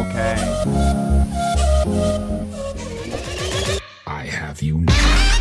Okay. I have you now.